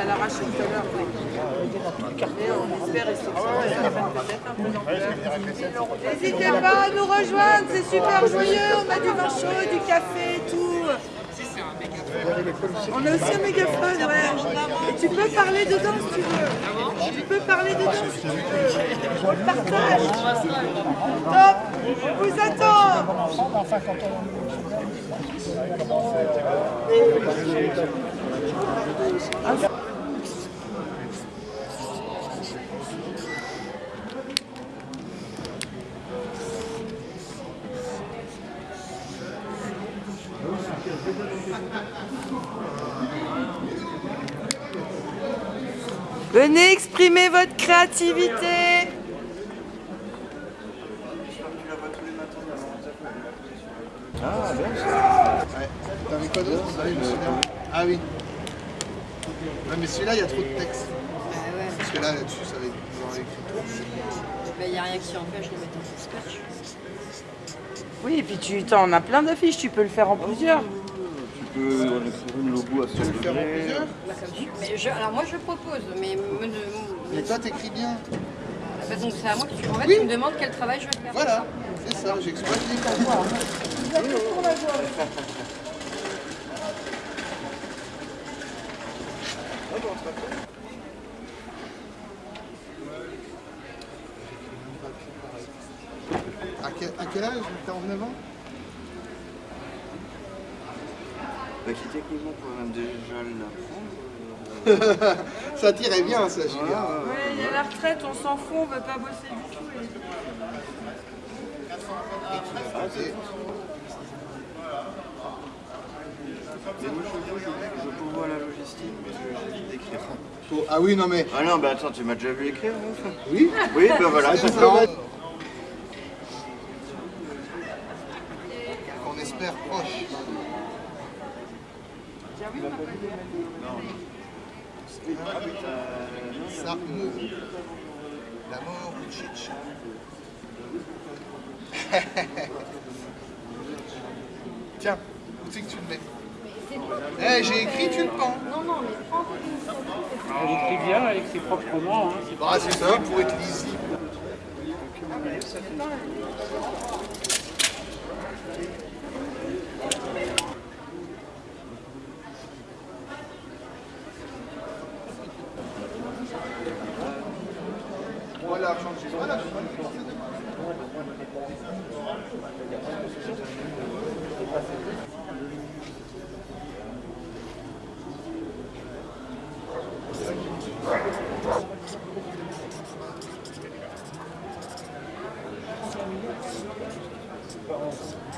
A l'arraché tout à l'heure. On espère essayer N'hésitez pas à nous rejoindre, c'est super joyeux, on a du vin chaud, du café, tout. On a aussi un mégaphone, ouais. Et tu peux parler dedans si tu veux. Tu peux parler dedans si tu veux. On le partage. Top, on vous attend. Venez exprimer votre créativité. Ah, bien ça. Ouais. T'avais quoi d'autre Ah oui, souviens. Ah oui. Ouais, mais celui-là, il y a trop de texte. Parce que là, là-dessus, ça va être dans l'écriture. Il n'y a rien qui empêche de mettre un scotch. Oui, et puis tu en as plein d'affiches, tu peux le faire en plusieurs. Écrire une logo à Tu veux le faire en plusieurs Bah, comme tu- mais je- alors moi je propose, mais me- Mais toi, t'écris bien. bah, donc c'est à moi que tu, en fait, Oui. tu me demandes quel travail je vais faire. Voilà, c'est ça, j'exploite les temps. À quel, à quel âge? 49 ans? Bah, qui techniquement pourrait même déjà l'apprendre. Ça tirait bien, ça, Julien. Ouais, il y a la retraite, on s'en fout, on veut pas bosser du tout. Et- Mais moi, je, je, pourvois la logistique, mais je- d'écrire. Ah oui, non mais... Ah non, bah attends, tu m'as déjà vu écrire, Oui Oui, bah voilà. Ah, c'est ça. non. On espère proche. Ça, euh, la mort ou Tchitch. Tiens, où c'est que tu le mets Eh, j'ai écrit, tu le pends. Non, non, mais prends. Elle écrit bien avec ses propres mots. Hein. c'est- Bah, c'est ça, pour être lisible. Voilà, changer. Voilà, Changer les riches.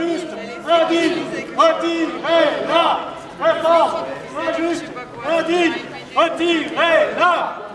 injuste, indigne, retirez-la. Fort, injuste, indigne, retirez-la